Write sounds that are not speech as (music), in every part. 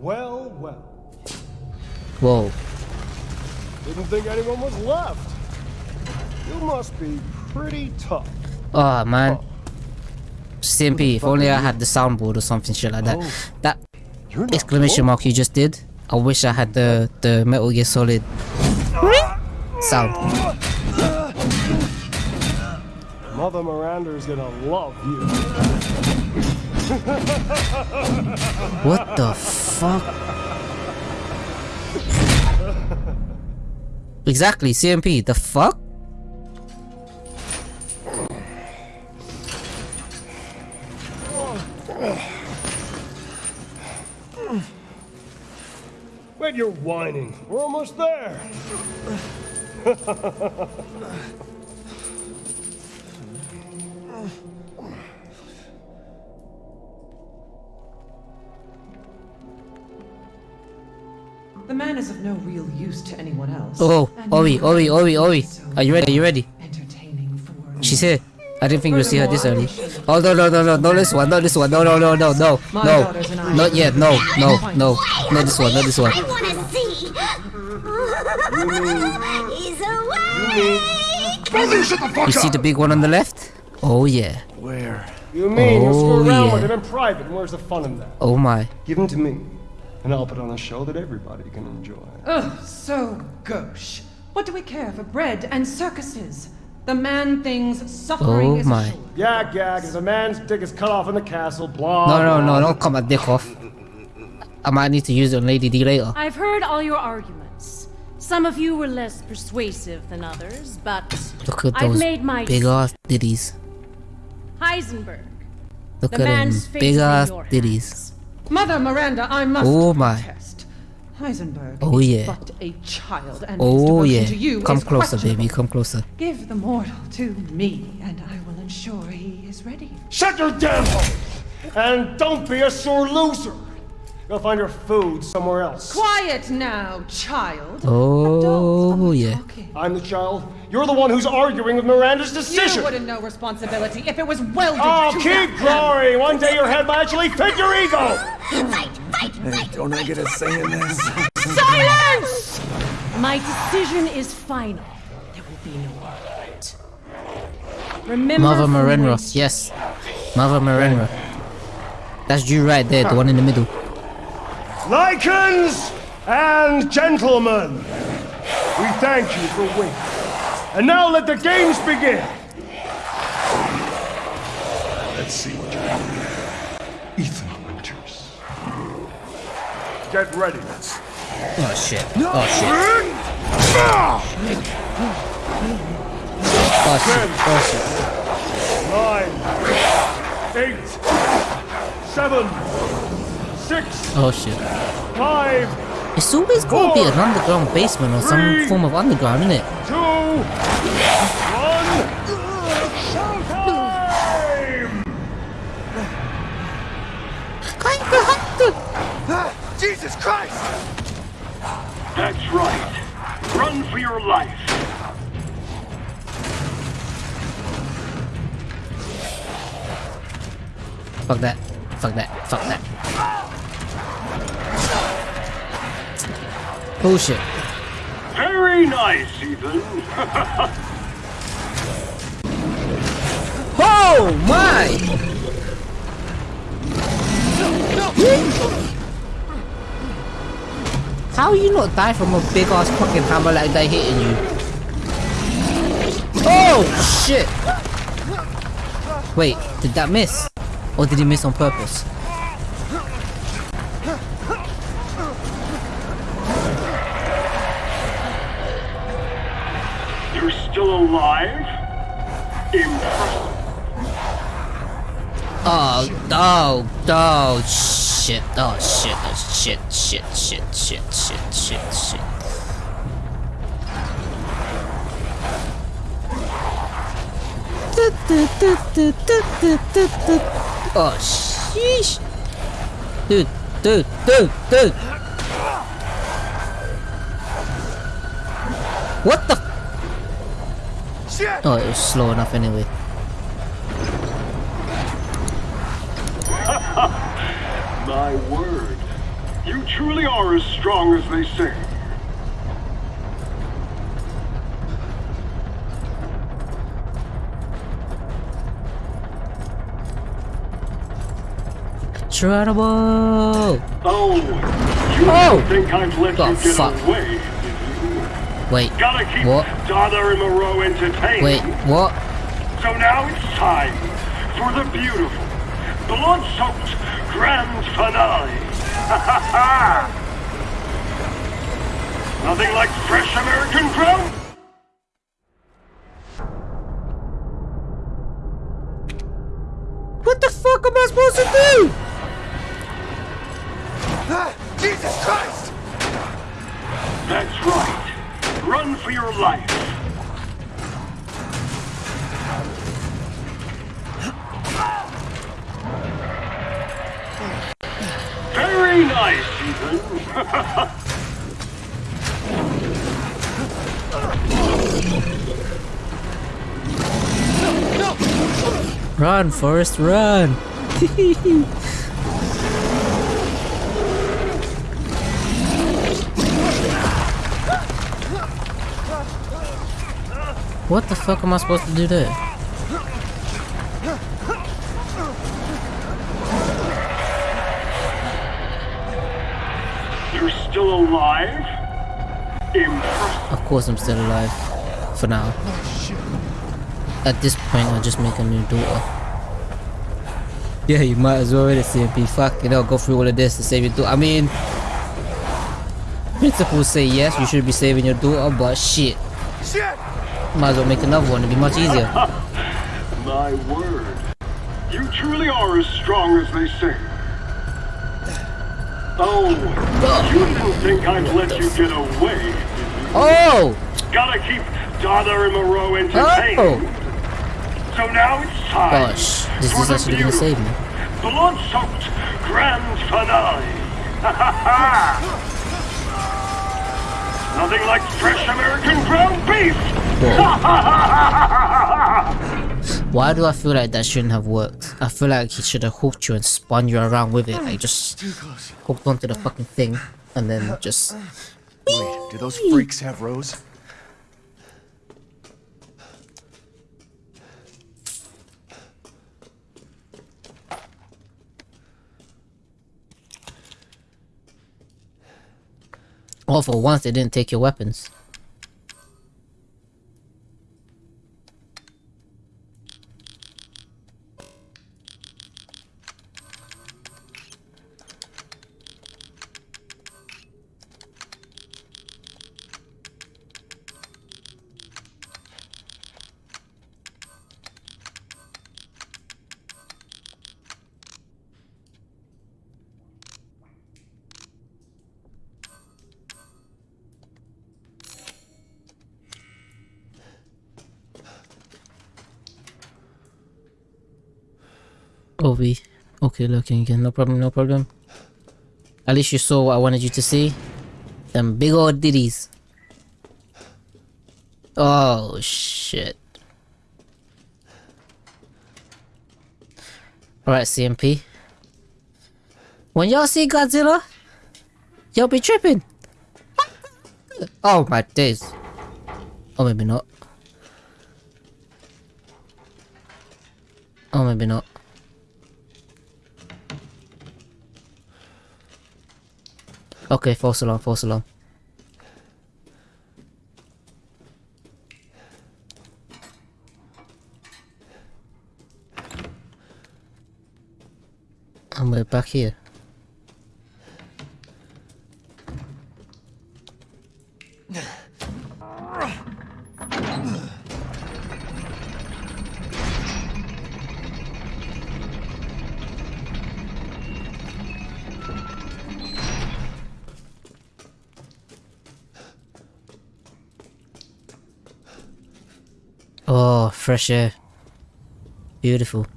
Well, well. Whoa. Didn't think anyone was left. You must be pretty tough. Ah, oh man. CMP, if only I had the soundboard or something shit like that. Oh. That exclamation mark you just did. I wish I had the the Metal Gear Solid sound. Mother Miranda is gonna love you. (laughs) What the fuck? Exactly, CMP, the fuck? Wait, you're whining. We're almost there. (laughs) The man is of no real use to anyone else. Oh, oh and Ori, you Ori, Ori, Ori. Are you ready? Are you ready? Entertaining for She's here. I didn't think you'd see her this early. Oh no no no no no this one, not this one, no no no no no no daughters and I- not yet, no no no not this one, not this one. I want to see. (laughs) He's awake. You see the big one on the left? Oh yeah. Where? You mean you'll screw Oh, around yeah. with him in private? Where's the fun in that? Oh my. Give him to me, and I'll put on a show that everybody can enjoy. Ugh, so gauche. What do we care for bread and circuses? The man thinks suffering Oh is my. assured. Yak yak, as a man's dick is cut off in the castle, blah. No no no don't cut my dick off. I might need to use it on Lady D later. I've heard all your arguments. Some of you were less persuasive than others, but Look at I've those made my big ass ditties. Heisenberg. Look The at them man's face big is in ass your ditties. Hands. Mother Miranda, I must Oh, my. protest. Heisenberg Oh, is yeah. but a child, and his Oh devotion yeah. to you Come is closer, baby. Come closer. Give the mortal to me, and I will ensure he is ready. Shut your damn hole! And don't be a sore loser! Go find your food somewhere else. Quiet now, child. Oh, yeah. talking. I'm the child. You're the one who's arguing with Miranda's decision. You wouldn't know responsibility if it was welded Oh, to keep that glory! One day your head might actually fit your ego! Fight, fight, fight! Don't I get a say in this? Silence! My decision is final. There will be no argument. Remember Mother from Marenra. Yes. Mother Marenra. That's you right there, the one in the middle. Lycans and gentlemen, we thank you for waiting. And now let the games begin! Let's see what you're doing. Ethan Winters. Get ready. Oh shit. Oh shit. Oh shit. Oh shit. Nine, eight, seven, six, Oh shit. five, It's always gonna be an underground basement or some form of underground, isn't it? two, one. Showtime! Ah, Jesus Christ! That's right. Run for your life. Fuck that. Fuck that. Fuck that. Bullshit. Very nice, Ethan. (laughs) Oh my! How you not die from a big ass fucking hammer like that hitting you? Oh shit! Wait, did that miss? Or did he miss on purpose? Still alive? Impressive. Oh, oh, oh, shit, oh, shit, oh, shit, shit, shit, shit, shit, shit, shit. Oh, sheesh. Dude, dude, dude, dude. What the? Shit! Oh, it was slow enough anyway. (laughs) My word. You truly are as strong as they say. Incredible! Oh, you Oh! think I've let Oh, you get fuck. away? Wait, Gotta keep What? Donna and Moreau entertained. wait, what? So now it's time for the beautiful, blood-soaked grand finale. Ha ha ha! Nothing like fresh American ground What the fuck am I supposed to do? Ah, Jesus Christ! That's right. Run for your life. Very nice, Ethan. Run, Forrest, run! (laughs) what the fuck am I supposed to do there? You're still alive? Impressive. Of course I'm still alive. For now. At this point, I'll just make a new door. Yeah, you might as well already CMP. Fuck, you know, go through all of this to save your daughter. I mean, principles say yes, you should be saving your daughter, but shit. Shit! Might as well make another one, it'd be much easier. (laughs) My word. You truly are as strong as they say. Oh, you didn't think I'd let you get away. Oh! Gotta keep Donna and Moreau entertained. Oh! So now it's time. Gosh, this is actually gonna save me. Blood-soaked grand finale. (laughs) Nothing like fresh American ground beef. (laughs) Why do I feel like that shouldn't have worked? I feel like he should have hooked you and spun you around with it. Like, just hooked onto the fucking thing and then just. Wait, do those freaks have Rose? Oh, for once they didn't take your weapons. Ovi. Okay, looking again. No problem, no problem. At least you saw what I wanted you to see. Them big old ditties. Oh, shit. Alright, CMP. When y'all see Godzilla, y'all be tripping. Oh my days. Oh, maybe not. Oh, maybe not. Okay, false alarm, false alarm. And we're back here. Oh, fresh air. Beautiful.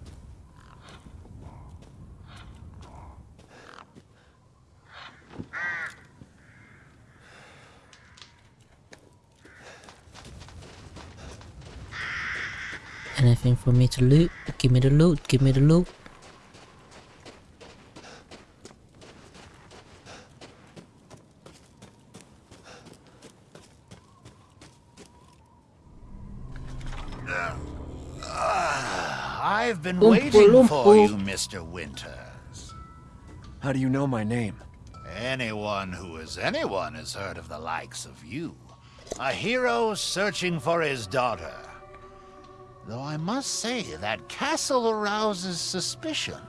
Anything for me to loot? Give me the loot, give me the loot. I've been Oompa waiting for you, Mr. Winters. How do you know my name? Anyone who is anyone has heard of the likes of you. A hero searching for his daughter. Though I must say, that castle arouses suspicion.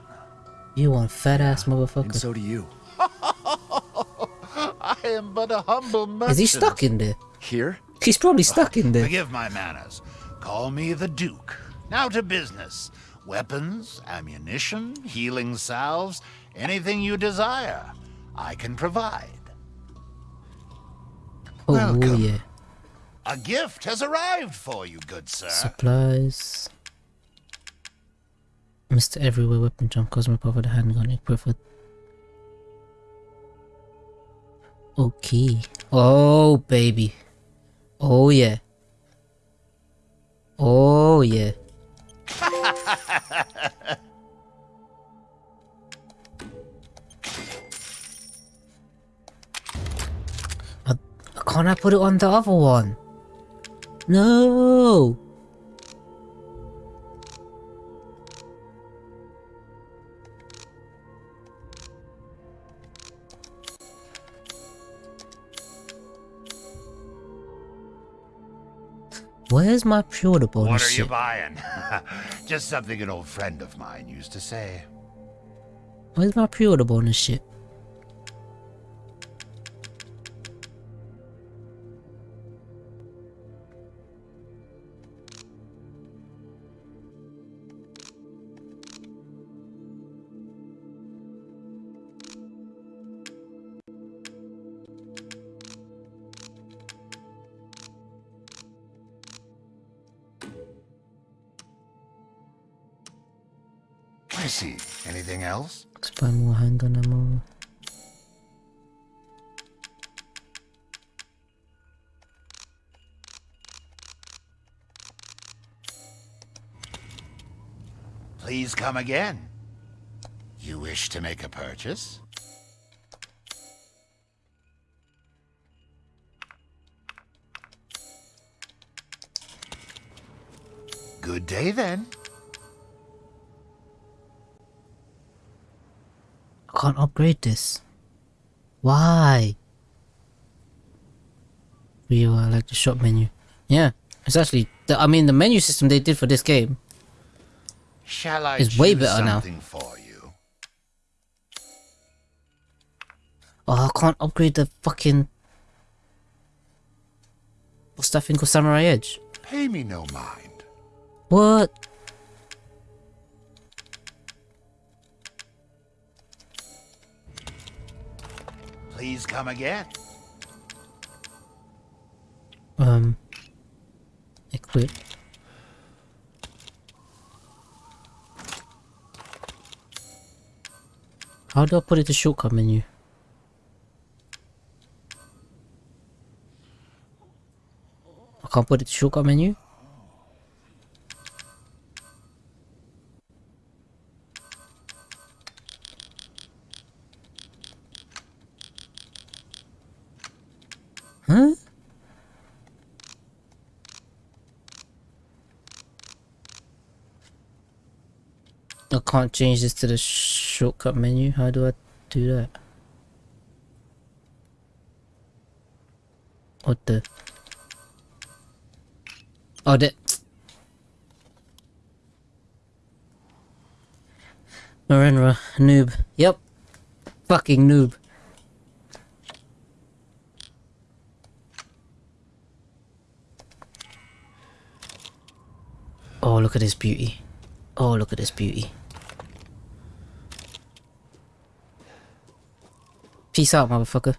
You one fat ass And motherfucker. so do you. (laughs) I am but a humble merchant. Is he stuck in there? Here? He's probably stuck in there. Forgive my manners. Call me the Duke. Now to business. Weapons, ammunition, healing salves, anything you desire, I can provide. Oh Welcome. yeah. A gift has arrived for you, good sir. Supplies. Mr. Everywhere Weapon Jump Cosmo Power the handgun equipped with Okay. Oh baby. Oh yeah. Oh yeah. I, can't I put it on the other one? No. Where's my pewter bonus What are you buying? (laughs) Just something an old friend of mine used to say. Where's my pewter bonus shit? Come again. You wish to make a purchase? Good day then. I can't upgrade this. Why? We uh, like the shop menu. Yeah, it's actually. The, I mean, the menu system they did for this game. Shall I It's way better now. for you? Oh, I can't upgrade the fucking. What's that thing called Samurai Edge? Pay me no mind. What? Please come again. Um. Equip. How do I put it to shortcut menu? I can't put it to shortcut menu? Can't change this to the shortcut menu. How do I do that? What the? Oh, that. Marenra, noob. Yep. Fucking noob. Oh, look at this beauty. Oh, look at this beauty. Peace out, motherfucker.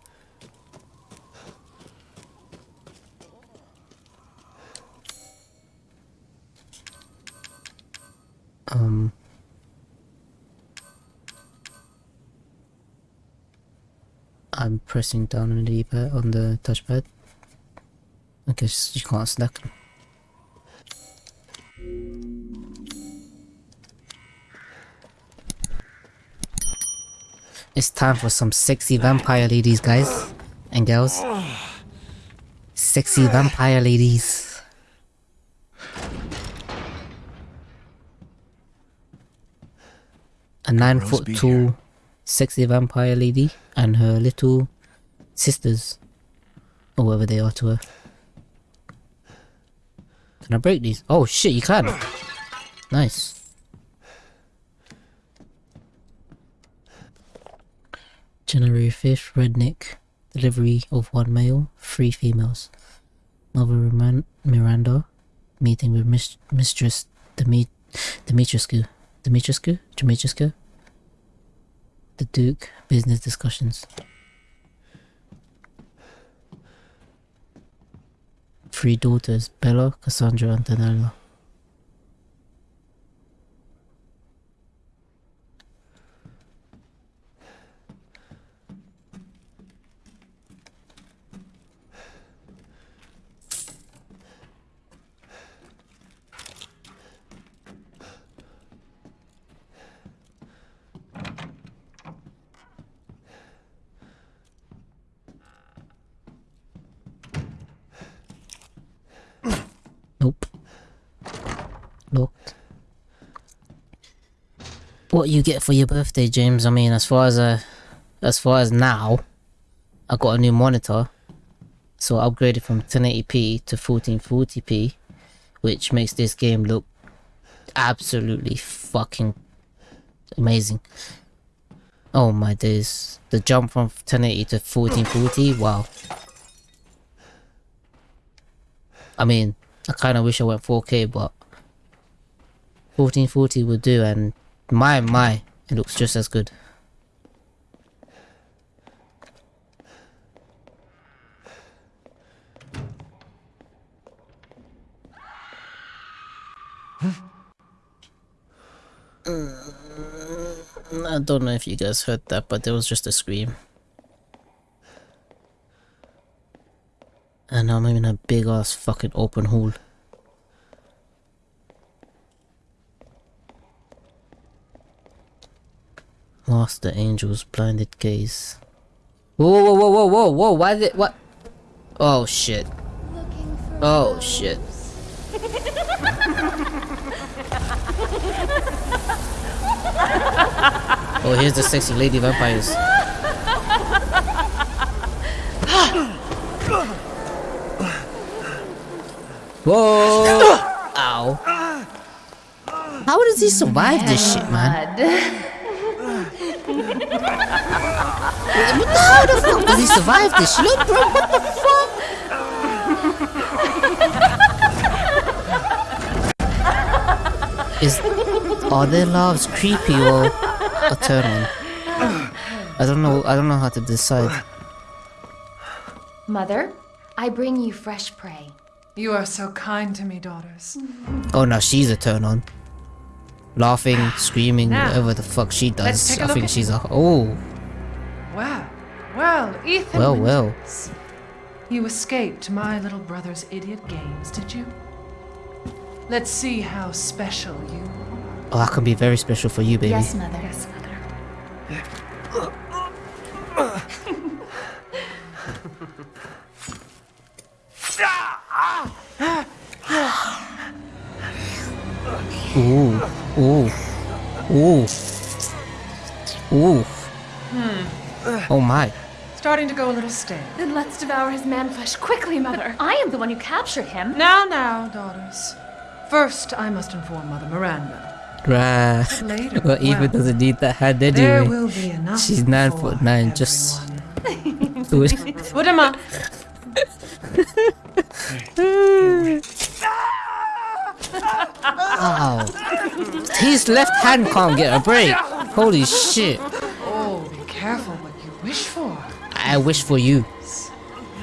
Um. I'm pressing down on the on the touchpad. I guess you can't select them. It's time for some sexy vampire ladies, guys and girls. Sexy vampire ladies. a nine Rose foot here. sexy vampire lady and her little sisters, or whatever they are to her. Can I break these? Oh shit, you can. Nice. January 5th, Redneck. Delivery of one male, three females. Mother Miran- Miranda. Meeting with Mis- Mistress Demi- Dimitrescu. Dimitrescu? Dimitrescu? The Duke. Business discussions. Three daughters, Bela, Cassandra, and Daniela. Nope. Locked. What you get for your birthday, James? I mean, as far as uh, as far as now, I got a new monitor, so I upgraded from 1080p to 1440p, which makes this game look absolutely fucking amazing. Oh my days! The jump from 1080 to 1440, wow. I mean, I kind of wish I went 4K, but 1440 would do, and my my, it looks just as good. Mm, I don't know if you guys heard that, but there was just a scream. And I'm in a big ass fucking open Master Angel's blinded gaze. Whoa, whoa, whoa, whoa, whoa, whoa, why did it what? Oh shit. Oh shit. oh, here's the sexy lady vampires. Whoa! Ow. How does he survive this shit, man? How the fuck does he survive this shit? Bro, what the fuck? Is are their loves creepy or a turn on? I don't know. I don't know how to decide. Mother, I bring you fresh prey. You are so kind to me, daughters. Oh now she's a turn on. Laughing, ah. screaming, Now, whatever the fuck she let's does. take a I look think at she's a oh Well, well, Ethan. well well. You escaped my little brother's idiot games, did you? Let's see how special you are. Oh, I can be very special for you, baby. Yes, Mother. Yes, Mother. Ooh, ooh, ooh, ooh. Hmm. Oh my. Starting to go a little stale. Then let's devour his man flesh quickly, Mother. I am the one who captured him. Now, now, daughters. First, I must inform Mother Miranda. Right. Later, Well, Eva well, doesn't need that hand There anyway. will be enough. She's nine for foot nine, just- everyone. Do it. (laughs) Udama, (laughs) (laughs) Ow. His left hand can't get a break. Holy shit. oh, be careful what you wish for. I wish for you.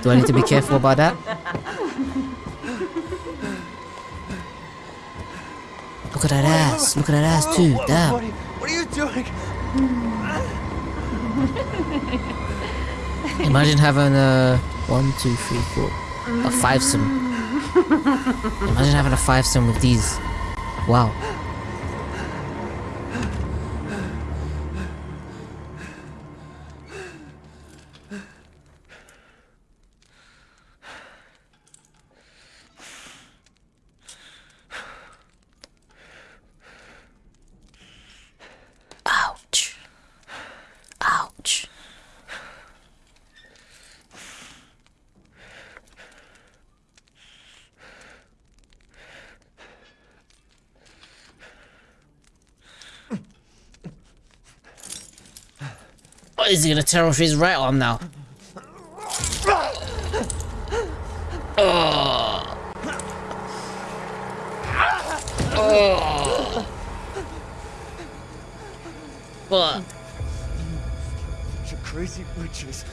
Do I need to be careful about that? Look at that ass. Look at that ass too. Damn. What are, you, what are you doing? Imagine having a one, two, three, four, a fivesome. Imagine having a fivesome with these. Wow. Ow. Oh, is he gonna tear off his right arm now? Oh. Oh. What? You crazy witches.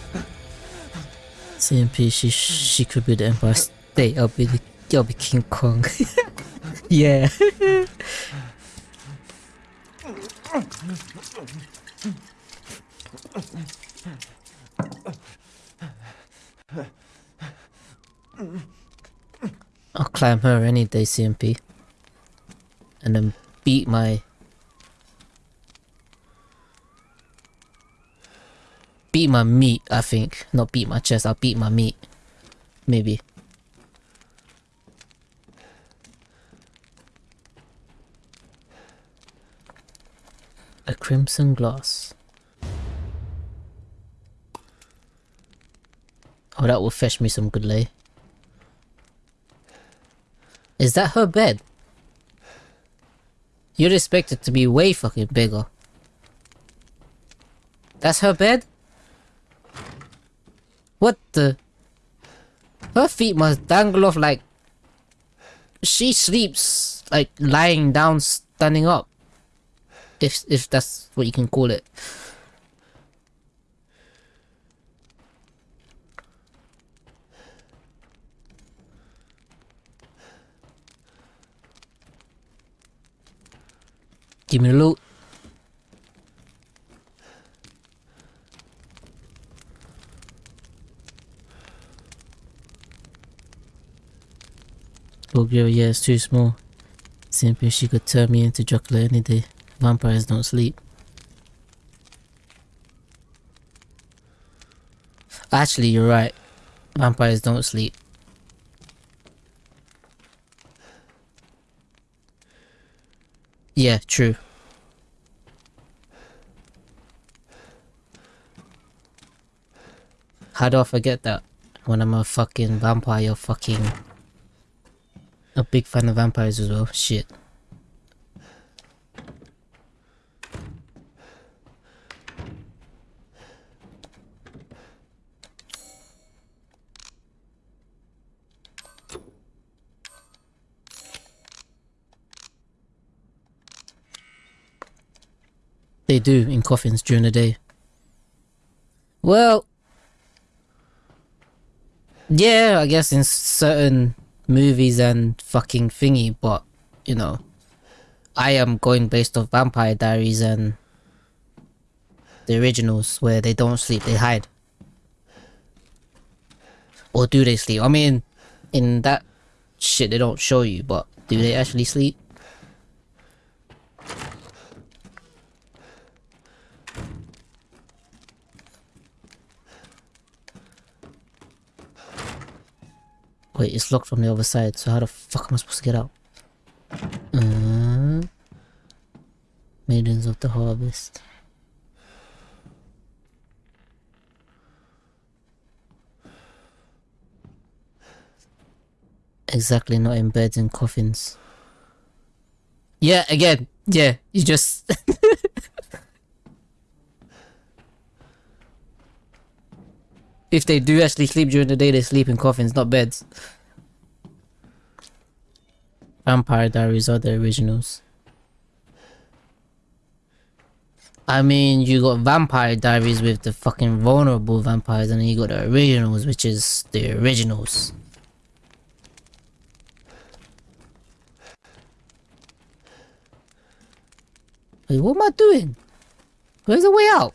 CMP, she she could be the Empire State. I'll be the I'll be King Kong. (laughs) yeah. (laughs) climb her any day, CMP. And then beat my beat my meat, I think. Not beat my chest, I'll beat my meat. Maybe. A crimson glass. Oh, that will fetch me some good lay. Is that her bed? You'd expect it to be way fucking bigger. That's her bed? What the? Her feet must dangle off like... She sleeps like lying down, standing up. If, if that's what you can call it. Give me the loot. Yeah, it's too small. Simply she could turn me into Dracula any day. Vampires don't sleep. Actually, you're right. Vampires don't sleep. Yeah, true. How do I forget that? When I'm a fucking vampire, fucking... A big fan of vampires as well. Shit. They do in coffins during the day. Well, yeah, I guess in certain movies and fucking thingy, but you know, I am going based off Vampire Diaries and the originals where they don't sleep, they hide. Or do they sleep? I mean, in that shit they don't show you, but do they actually sleep? Wait, it's locked from the other side, so how the fuck am I supposed to get out? Uh, Maidens of the Harvest. Exactly, not in beds and coffins. Yeah, again, yeah, you just... (laughs) if they do actually sleep during the day, they sleep in coffins, not beds. Vampire Diaries are the originals. I mean, you got Vampire Diaries with the fucking vulnerable vampires, and then you got the originals, which is the originals. Wait, what am I doing? Where's the way out?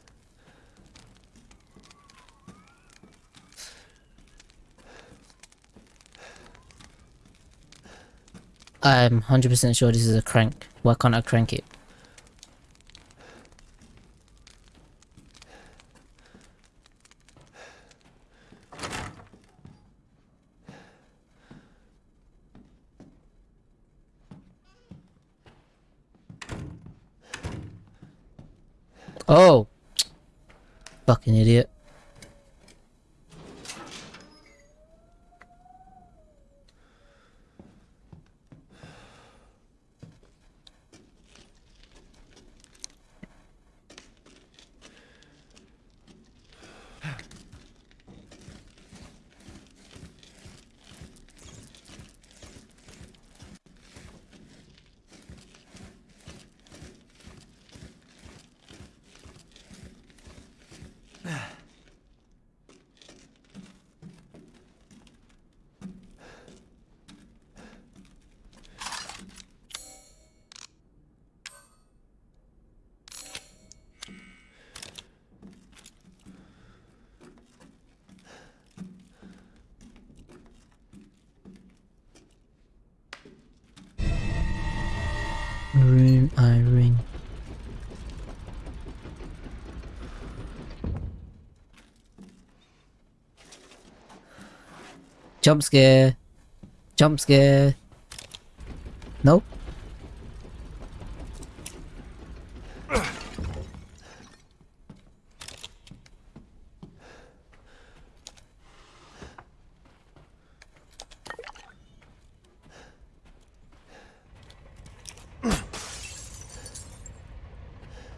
I'm 100% sure this is a crank. Why can't I crank it? Oh! Fucking idiot. Room I ring. Jump scare. Jump scare. Nope.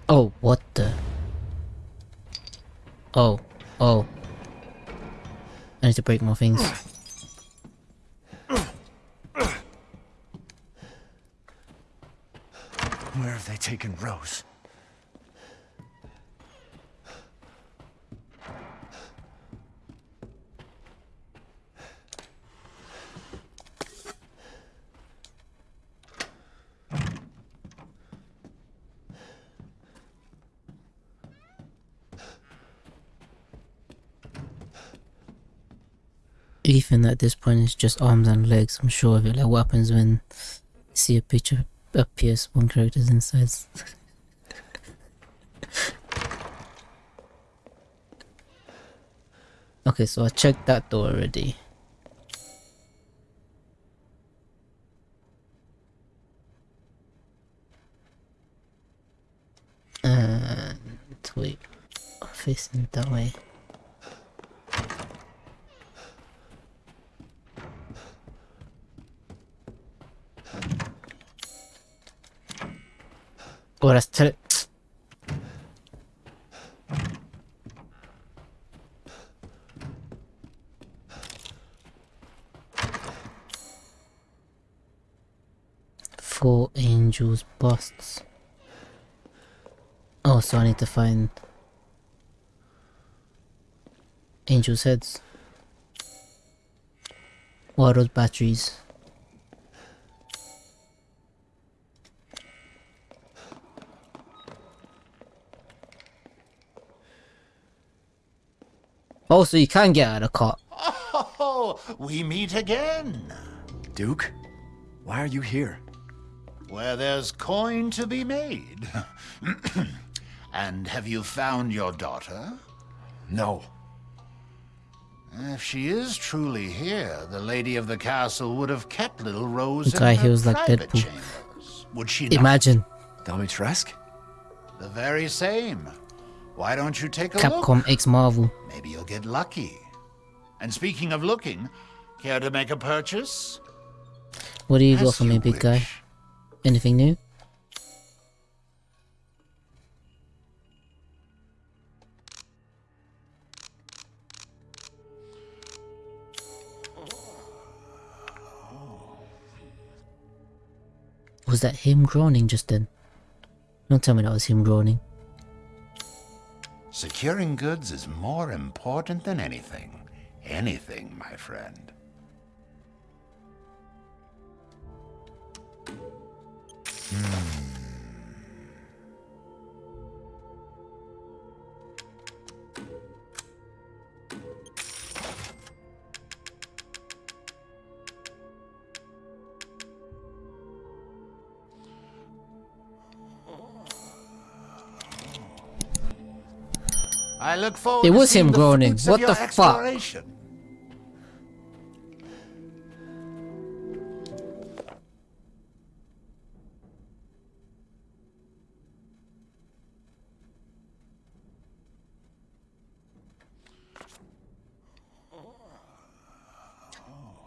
Oh, what the? Oh, oh. I need to break more things. Where have they taken Rose? Ethan at this point is just arms and legs, I'm sure of it. Like what happens when you see a picture of PS1 characters inside. (laughs) okay, so I checked that door already. And wait, facing that way. Four angels busts. Oh, so I need to find angels' heads. What are those batteries? Oh, so you can get out of the car. Oh, we meet again. Duke? Why are you here? Where there's coin to be made. (clears throat) and have you found your daughter? No. If she is truly here, the lady of the castle would have kept little Rose The guy in her heals like private Deadpool. chambers. Would she not? Imagine Domitresk? The very same. Why don't you take a Capcom look? X Marvel. Maybe you'll get lucky. And speaking of looking, care to make a purchase? What do you got for me, big guy? Anything new? Was that him groaning just then? Don't tell me that was him groaning. Securing goods is more important than anything. Anything, my friend. Hmm. I look forward It was him groaning. What the fuck?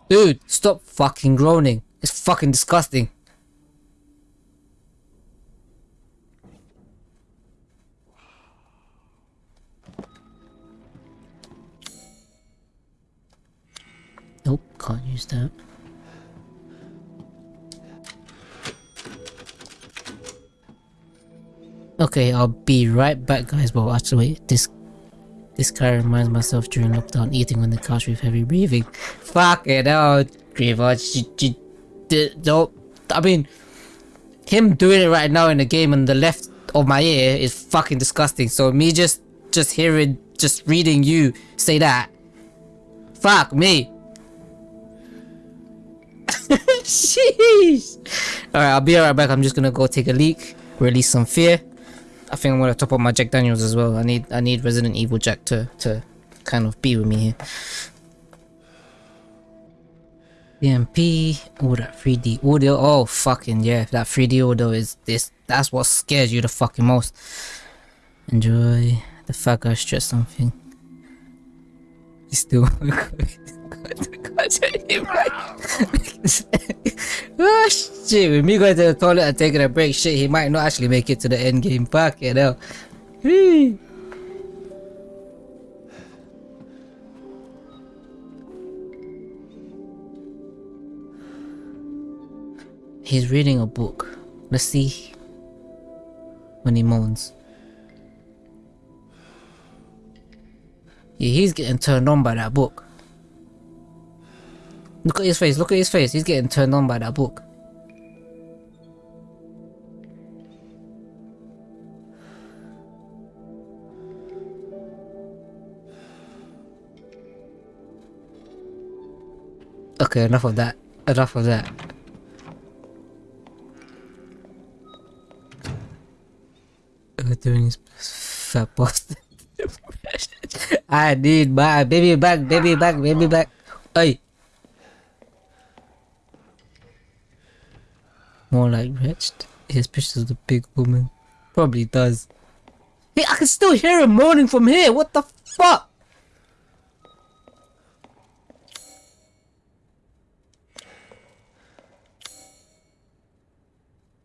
Dude, stop fucking groaning. It's fucking disgusting. That. Okay, I'll be right back guys, but actually wait, this this guy reminds myself during lockdown eating on the couch with heavy breathing. Fuck it out, Griever. I mean, him doing it right now in the game on the left of my ear is fucking disgusting. So me just just hearing, just reading you say that. Fuck me. Sheesh. Alright, I'll be right back. I'm just gonna go take a leak, release some fear. I think I'm gonna top up my Jack Daniels as well. I need I need Resident Evil Jack to to kind of be with me here. DMP, oh that 3D audio, oh fucking yeah, that 3D audio is this, that's what scares you the fucking most. Enjoy the fact I stress something. He's still (laughs) oh shit, with me going to the toilet and taking a break, shit, he might not actually make it to the end game. Fuck you know. He's reading a book. Let's see when he moans. Yeah, he's getting turned on by that book. Look at his face, look at his face. He's getting turned on by that book. Okay, enough of that. Enough of that. Uh, doing his fat bastard. (laughs) I need my baby back, baby back, baby back. Hey. More like wretched. Pictures the big woman. Probably does. Hey, I can still hear him moaning from here. What the fuck?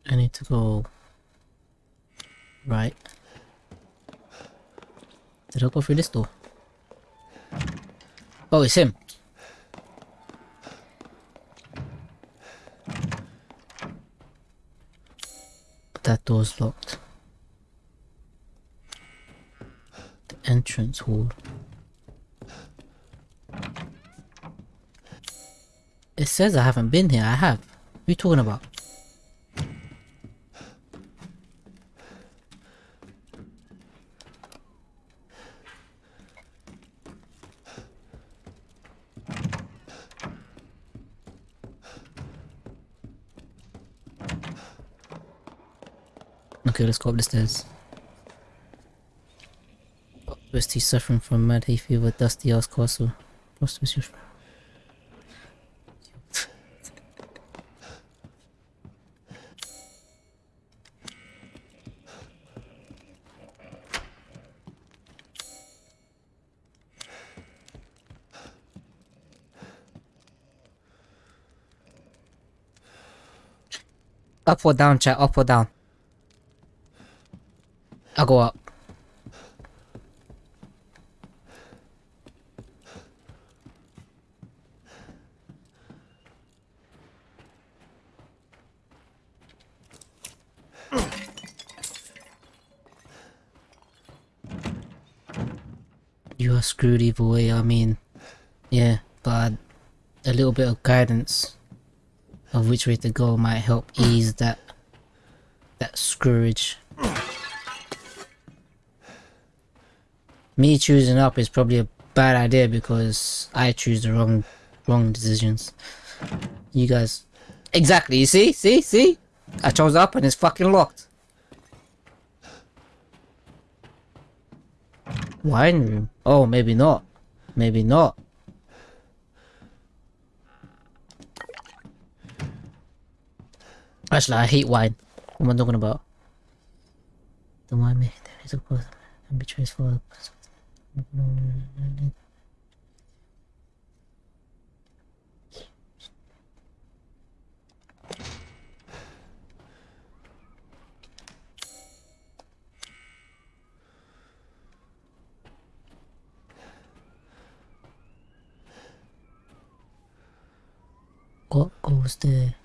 I need to go right. Did I go through this door? Oh, it's him. That door's locked. The entrance hall. It says I haven't been here. I have. What are you talking about? Okay, let's go up the stairs. He's suffering from mad hay fever, dusty ass castle. Lost with your Up or down, chat, up or down. I'll go up. You are screwed either way, I mean, yeah, but a little bit of guidance of which way to go might help ease that that screwage. Me choosing up is probably a bad idea because I choose the wrong wrong decisions. You guys Exactly, you see? See? See? I chose up and it's fucking locked. Wine room? Oh, maybe not. Maybe not. Actually, I hate wine. What am I talking about? The wine me. There is a. And betrays for What goes there?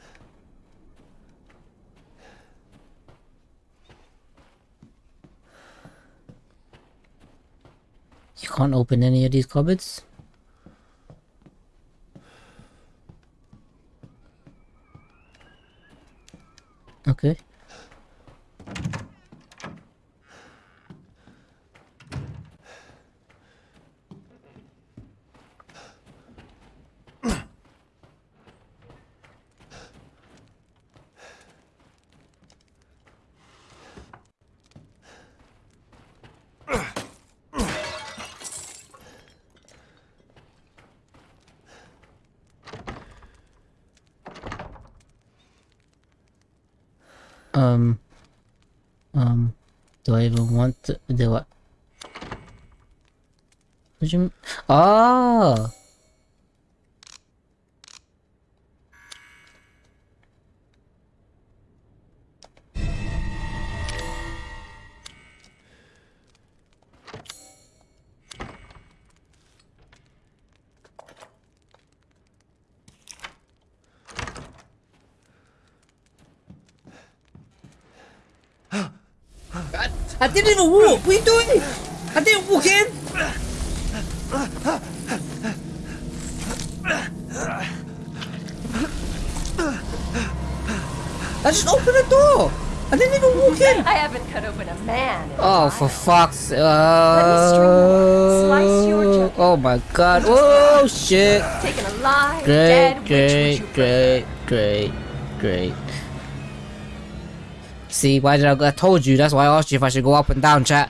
You can't open any of these cupboards? Okay. Um. Um. Do I even want to do what? You? m- Oh. I didn't walk. What are you doing? I didn't walk in. I just opened the door. I didn't even walk in. I haven't cut open a man. Oh, for fuck's sake. me string you. Slice your Uh, oh my god. Oh shit. Taken alive, Great, dead, which would great, great, great, great. See, why did I, I told you, that's why I asked you if I should go up and down, chat.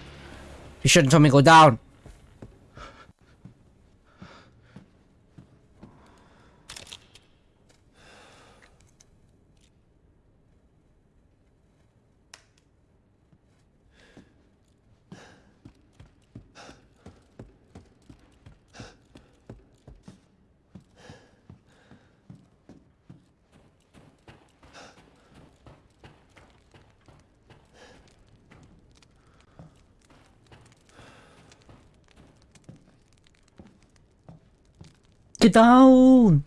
You shouldn't tell me go down. Get down!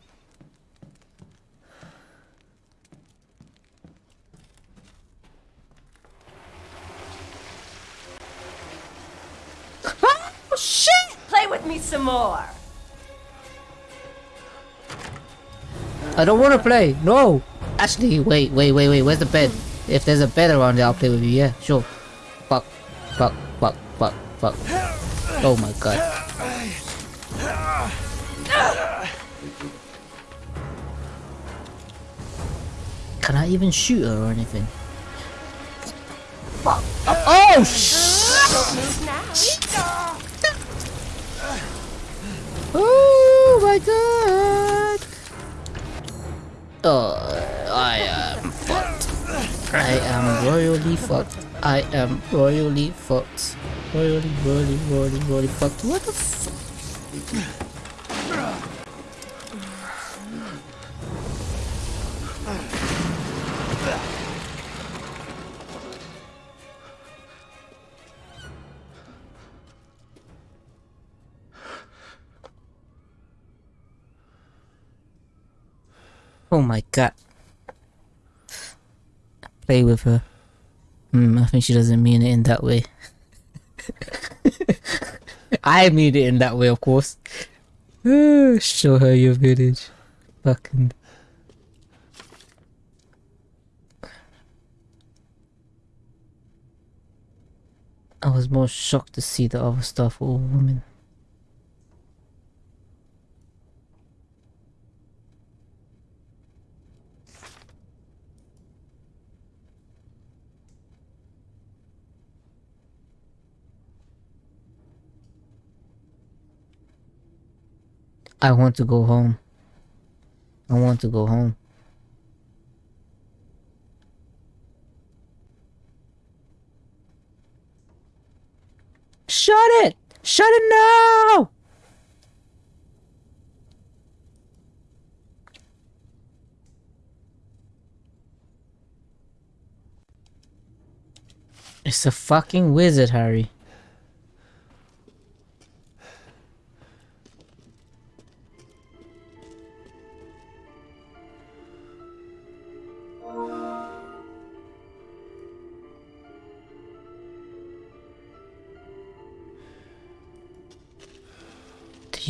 Oh, shit! Play with me some more. I don't want to play. No. Actually, wait, wait, wait, wait. Where's the bed? If there's a bed around there, I'll play with you. Yeah, sure. Fuck, fuck, fuck, fuck, fuck. Oh my god. I even shoot her or anything? Oh! Don't move now. Oh my god! Oh, I am fucked. I am royally fucked. I am royally fucked. Royally, royally, royally, royally fucked. What the f- Oh my god. Play with her. Hmm, I think she doesn't mean it in that way. (laughs) I mean it in that way, of course. (sighs) Show her your village. Fucking. I was more shocked to see the other stuff all women. I want to go home. I want to go home. Shut it! Shut it now! It's a fucking wizard, Harry.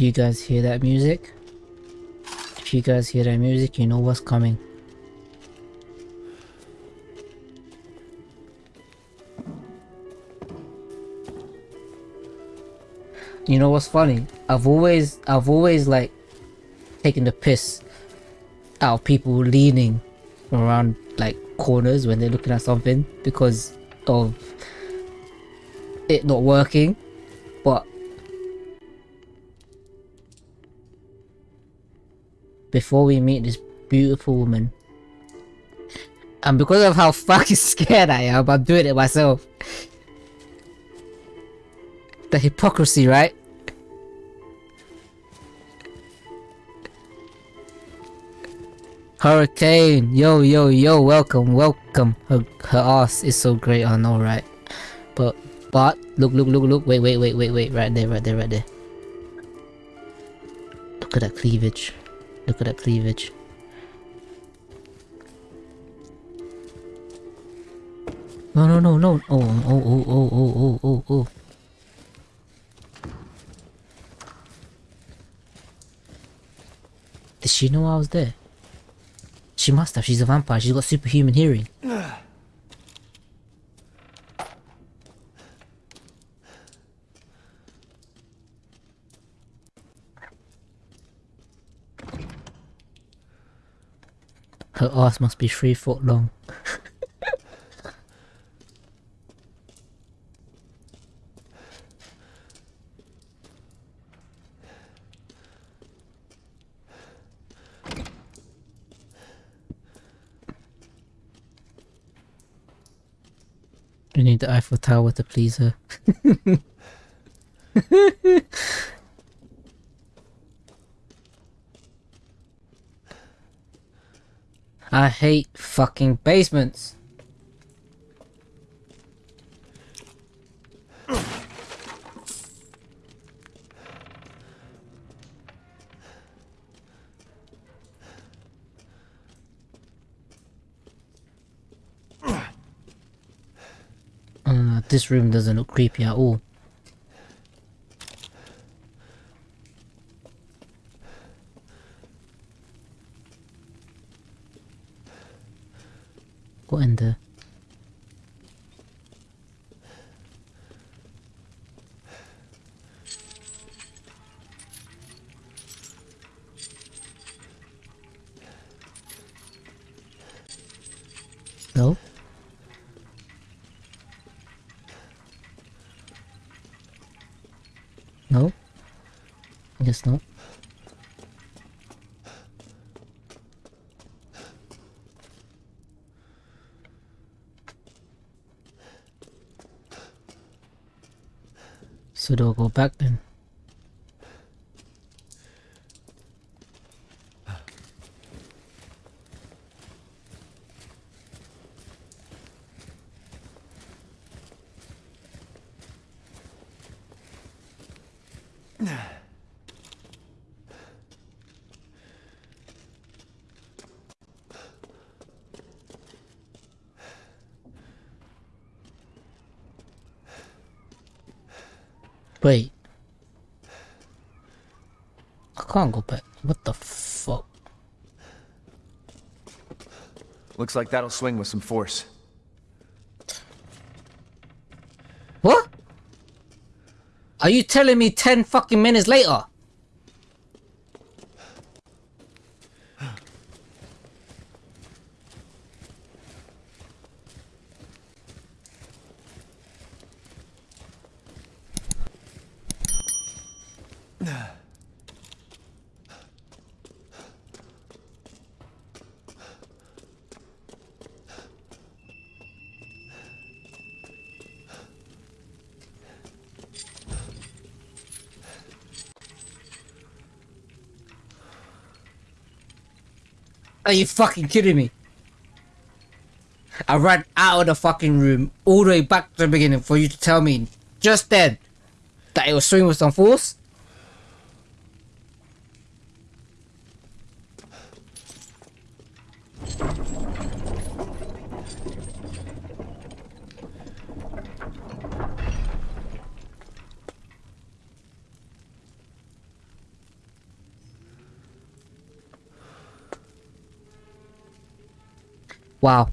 You guys hear that music? If you guys hear that music, you know what's coming. You know what's funny? I've always, I've always like taken the piss out of people leaning around like corners when they're looking at something because of it not working. But before we meet this beautiful woman, And because of how (laughs) fucking scared I am, I'm doing it myself. The hypocrisy, right? Hurricane, yo, yo, yo, welcome, welcome. Her, her ass is so great, I know, right? But, but, look, look, look, look, wait, wait, wait, wait, wait, right there, right there, right there. Look at that cleavage. Look at that cleavage. No, no, no, no. Oh, oh, oh, oh, oh, oh, oh, oh. Did she know I was there? She must have. She's a vampire. She's got superhuman hearing. (sighs) (sighs) (sighs) Her ass must be three foot long. We need the Eiffel Tower to please her. (laughs) I hate fucking basements. Uh, this room doesn't look creepy at all. In the... No? No? I guess not. So do I go back then? Wait. I can't go back. What the fuck? Looks like that'll swing with some force. What? Are you telling me 10 fucking minutes later? Are you fucking kidding me? I ran out of the fucking room all the way back to the beginning for you to tell me just then that your it was some force? Wow.